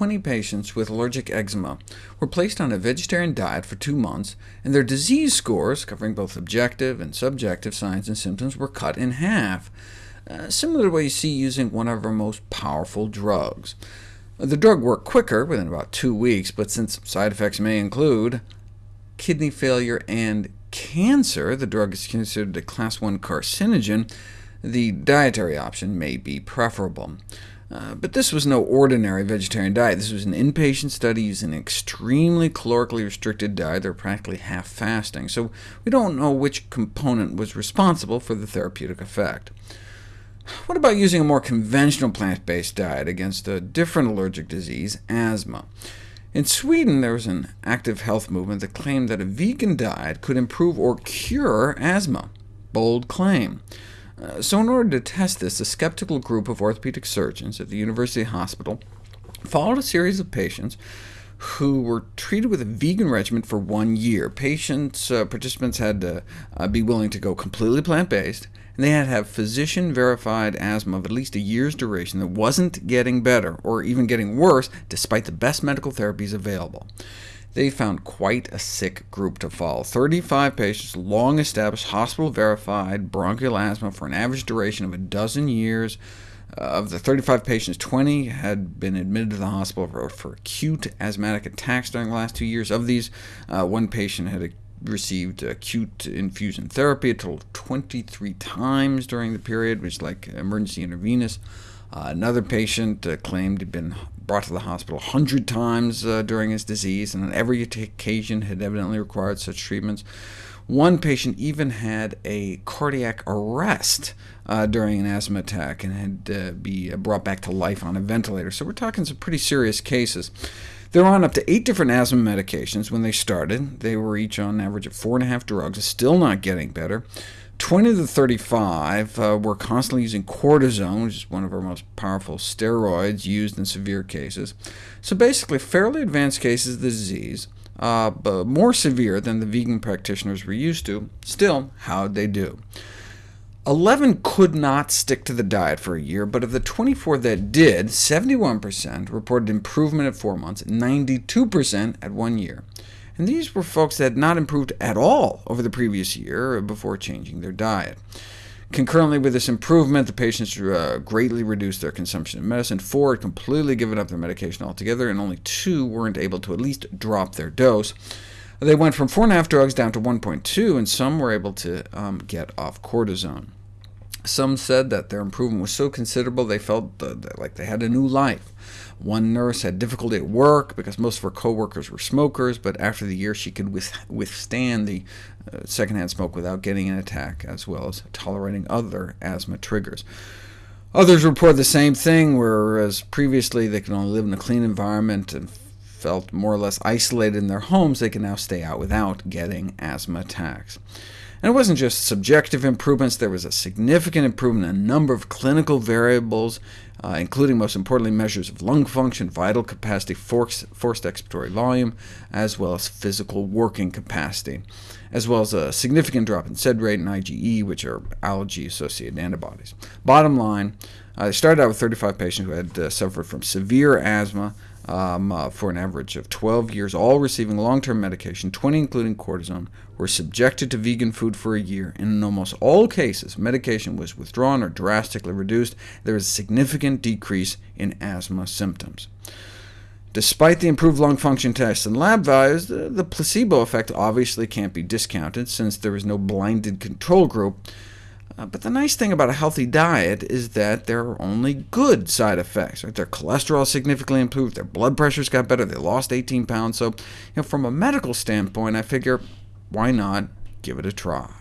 20 patients with allergic eczema were placed on a vegetarian diet for two months, and their disease scores, covering both objective and subjective signs and symptoms, were cut in half, uh, similar to what you see using one of our most powerful drugs. The drug worked quicker, within about two weeks, but since side effects may include kidney failure and cancer, the drug is considered a class 1 carcinogen, the dietary option may be preferable. Uh, but this was no ordinary vegetarian diet. This was an inpatient study using an extremely calorically restricted diet. They're practically half fasting, so we don't know which component was responsible for the therapeutic effect. What about using a more conventional plant-based diet against a different allergic disease, asthma? In Sweden, there was an active health movement that claimed that a vegan diet could improve or cure asthma. Bold claim. Uh, so in order to test this, a skeptical group of orthopedic surgeons at the University Hospital followed a series of patients who were treated with a vegan regimen for one year. Patients, uh, participants had to uh, be willing to go completely plant-based, and they had to have physician-verified asthma of at least a year's duration that wasn't getting better, or even getting worse, despite the best medical therapies available they found quite a sick group to follow. 35 patients, long-established, hospital-verified bronchial asthma for an average duration of a dozen years. Uh, of the 35 patients, 20 had been admitted to the hospital for, for acute asthmatic attacks during the last two years. Of these, uh, one patient had received acute infusion therapy a total of 23 times during the period, which is like emergency intravenous. Uh, another patient uh, claimed he'd been brought to the hospital 100 times uh, during his disease, and on every occasion had evidently required such treatments. One patient even had a cardiac arrest uh, during an asthma attack and had to uh, be brought back to life on a ventilator. So we're talking some pretty serious cases. They were on up to eight different asthma medications when they started. They were each on average of four and a half drugs, still not getting better. 20 to the 35 uh, were constantly using cortisone, which is one of our most powerful steroids used in severe cases. So basically, fairly advanced cases of the disease, uh, but more severe than the vegan practitioners were used to. Still, how'd they do? 11 could not stick to the diet for a year, but of the 24 that did, 71% reported improvement at 4 months, 92% at 1 year. And these were folks that had not improved at all over the previous year before changing their diet. Concurrently with this improvement, the patients uh, greatly reduced their consumption of medicine. Four had completely given up their medication altogether, and only two weren't able to at least drop their dose. They went from 4.5 drugs down to 1.2, and some were able to um, get off cortisone. Some said that their improvement was so considerable they felt like they had a new life. One nurse had difficulty at work because most of her coworkers were smokers, but after the year she could withstand the uh, secondhand smoke without getting an attack, as well as tolerating other asthma triggers. Others report the same thing, whereas previously they could only live in a clean environment and felt more or less isolated in their homes, they can now stay out without getting asthma attacks. And it wasn't just subjective improvements, there was a significant improvement in a number of clinical variables, uh, including, most importantly, measures of lung function, vital capacity, forced, forced expiratory volume, as well as physical working capacity, as well as a significant drop in SED rate and IgE, which are allergy-associated antibodies. Bottom line, uh, they started out with 35 patients who had uh, suffered from severe asthma, um, uh, for an average of 12 years, all receiving long-term medication, 20 including cortisone, were subjected to vegan food for a year, and in almost all cases, medication was withdrawn or drastically reduced. There was a significant decrease in asthma symptoms. Despite the improved lung function tests and lab values, the, the placebo effect obviously can't be discounted, since there is no blinded control group, Uh, but the nice thing about a healthy diet is that there are only good side effects. Right? Their cholesterol significantly improved, their blood pressures got better, they lost 18 pounds. So you know, from a medical standpoint, I figure, why not give it a try?